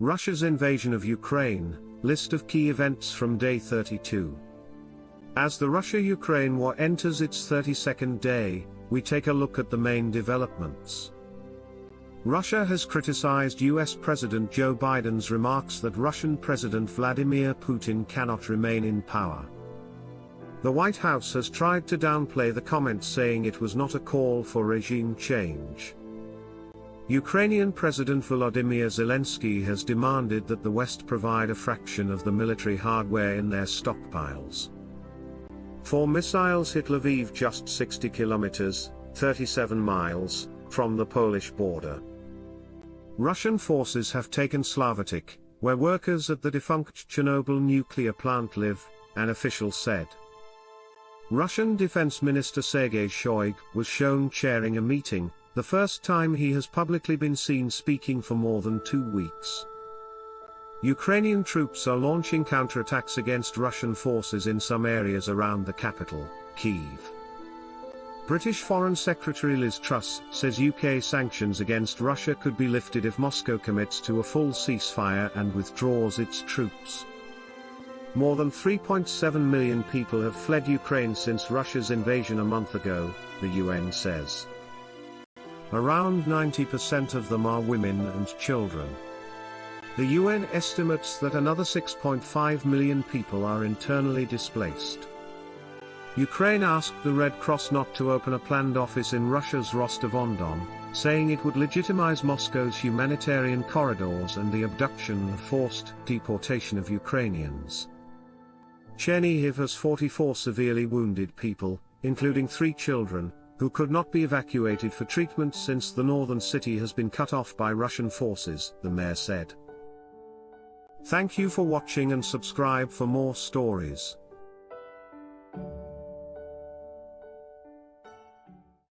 Russia's invasion of Ukraine, list of key events from day 32. As the Russia-Ukraine war enters its 32nd day, we take a look at the main developments. Russia has criticized US President Joe Biden's remarks that Russian President Vladimir Putin cannot remain in power. The White House has tried to downplay the comments saying it was not a call for regime change. Ukrainian President Volodymyr Zelensky has demanded that the West provide a fraction of the military hardware in their stockpiles. Four missiles hit Lviv just 60 kilometers, 37 miles, from the Polish border. Russian forces have taken Slavutych, where workers at the defunct Chernobyl nuclear plant live, an official said. Russian Defense Minister Sergei Shoigu was shown chairing a meeting, the first time he has publicly been seen speaking for more than two weeks. Ukrainian troops are launching counterattacks against Russian forces in some areas around the capital, Kyiv. British Foreign Secretary Liz Truss says UK sanctions against Russia could be lifted if Moscow commits to a full ceasefire and withdraws its troops. More than 3.7 million people have fled Ukraine since Russia's invasion a month ago, the UN says. Around 90% of them are women and children. The UN estimates that another 6.5 million people are internally displaced. Ukraine asked the Red Cross not to open a planned office in Russia's Rostov-on-Don, saying it would legitimize Moscow's humanitarian corridors and the abduction and forced deportation of Ukrainians. Chernihiv has 44 severely wounded people, including three children, who could not be evacuated for treatment since the northern city has been cut off by Russian forces, the mayor said. Thank you for watching and subscribe for more stories.